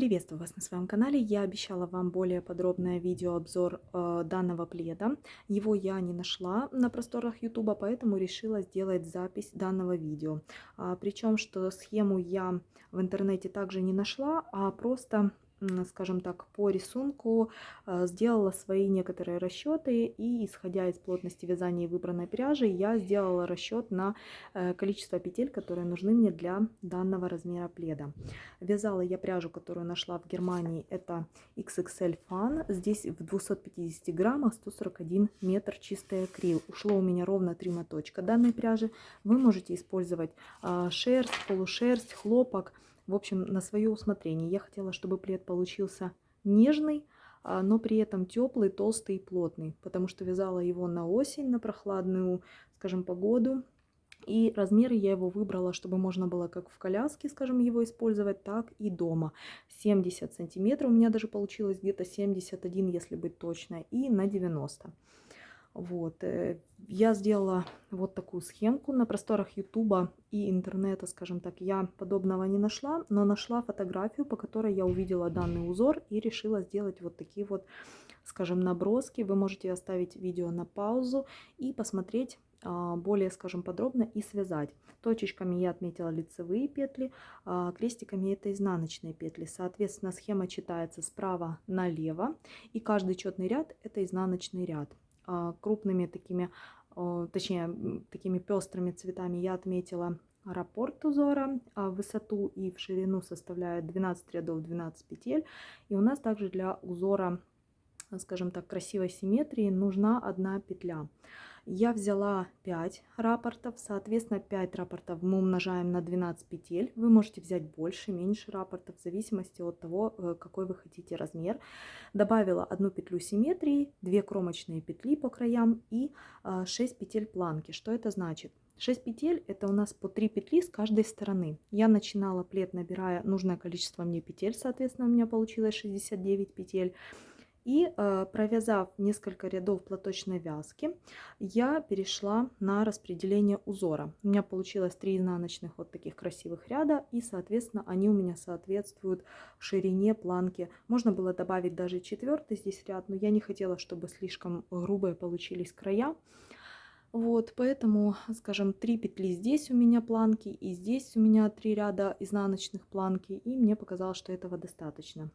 Приветствую вас на своем канале. Я обещала вам более подробное видеообзор э, данного пледа. Его я не нашла на просторах YouTube, поэтому решила сделать запись данного видео. А, причем, что схему я в интернете также не нашла, а просто скажем так, по рисунку э, сделала свои некоторые расчеты и исходя из плотности вязания выбранной пряжи, я сделала расчет на э, количество петель, которые нужны мне для данного размера пледа. Вязала я пряжу, которую нашла в Германии, это XXL Fan, здесь в 250 граммах 141 метр чистый акрил. Ушло у меня ровно 3 моточка данной пряжи. Вы можете использовать а, шерсть, полушерсть, хлопок, в общем, на свое усмотрение. Я хотела, чтобы плед получился нежный, а, но при этом теплый, толстый и плотный, потому что вязала его на осень, на прохладную, скажем, погоду. И размеры я его выбрала, чтобы можно было как в коляске, скажем, его использовать, так и дома. 70 сантиметров, у меня даже получилось где-то 71, если быть точно, и на 90. Вот. Э, я сделала вот такую схемку на просторах Ютуба и интернета, скажем так. Я подобного не нашла, но нашла фотографию, по которой я увидела данный узор и решила сделать вот такие вот, скажем, наброски. Вы можете оставить видео на паузу и посмотреть а, более, скажем, подробно и связать. Точечками я отметила лицевые петли, а, крестиками это изнаночные петли. Соответственно, схема читается справа налево, и каждый четный ряд это изнаночный ряд. А, крупными такими, точнее, такими пестрыми цветами я отметила раппорт узора, а высоту и в ширину составляет 12 рядов 12 петель. И у нас также для узора, скажем так, красивой симметрии нужна одна петля. Я взяла 5 рапортов, соответственно 5 рапортов мы умножаем на 12 петель. Вы можете взять больше, меньше рапортов, в зависимости от того, э, какой вы хотите размер. Добавила одну петлю симметрии, 2 кромочные петли по краям и 6 а, петель планки. Что это значит? 6 петель это у нас по 3 петли с каждой стороны. Я начинала плед, набирая нужное количество мне петель, соответственно у меня получилось 69 петель. И э, провязав несколько рядов платочной вязки, я перешла на распределение узора. У меня получилось 3 изнаночных вот таких красивых ряда, и, соответственно, они у меня соответствуют ширине планки. Можно было добавить даже четвертый здесь ряд, но я не хотела, чтобы слишком грубые получились края. Вот, поэтому, скажем, 3 петли здесь у меня планки, и здесь у меня 3 ряда изнаночных планки, и мне показалось, что этого достаточно.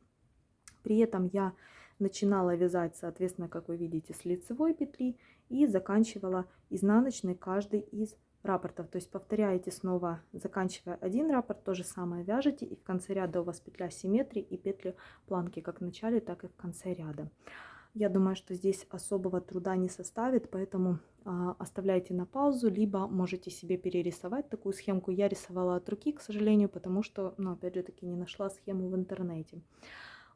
При этом я начинала вязать, соответственно, как вы видите, с лицевой петли и заканчивала изнаночной каждый из рапортов. То есть повторяете снова, заканчивая один раппорт, то же самое вяжете, и в конце ряда у вас петля симметрии и петли планки как в начале, так и в конце ряда. Я думаю, что здесь особого труда не составит, поэтому а, оставляйте на паузу, либо можете себе перерисовать такую схемку. Я рисовала от руки, к сожалению, потому что, ну, опять же таки, не нашла схему в интернете.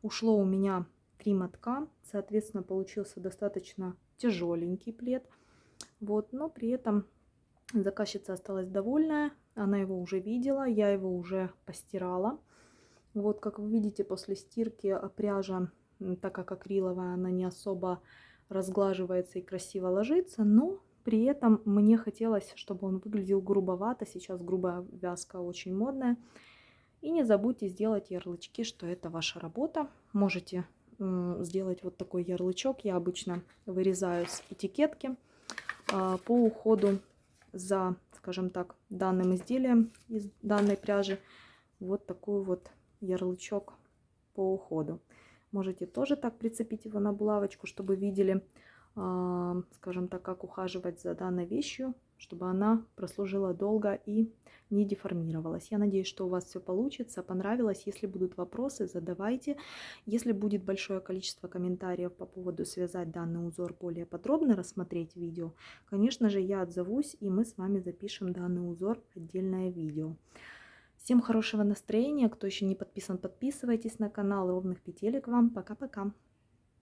Ушло у меня три мотка, соответственно, получился достаточно тяжеленький плед. Вот, но при этом заказчица осталась довольная, она его уже видела, я его уже постирала. Вот, как вы видите, после стирки пряжа, так как акриловая, она не особо разглаживается и красиво ложится, но при этом мне хотелось, чтобы он выглядел грубовато. Сейчас грубая вязка очень модная. И не забудьте сделать ярлычки, что это ваша работа. Можете сделать вот такой ярлычок. Я обычно вырезаю с этикетки а, по уходу за, скажем так, данным изделием из данной пряжи. Вот такой вот ярлычок по уходу. Можете тоже так прицепить его на булавочку, чтобы видели, а, скажем так, как ухаживать за данной вещью чтобы она прослужила долго и не деформировалась. Я надеюсь, что у вас все получится, понравилось. Если будут вопросы, задавайте. Если будет большое количество комментариев по поводу связать данный узор более подробно, рассмотреть видео, конечно же, я отзовусь, и мы с вами запишем данный узор отдельное видео. Всем хорошего настроения. Кто еще не подписан, подписывайтесь на канал. Ровных петелек вам. Пока-пока.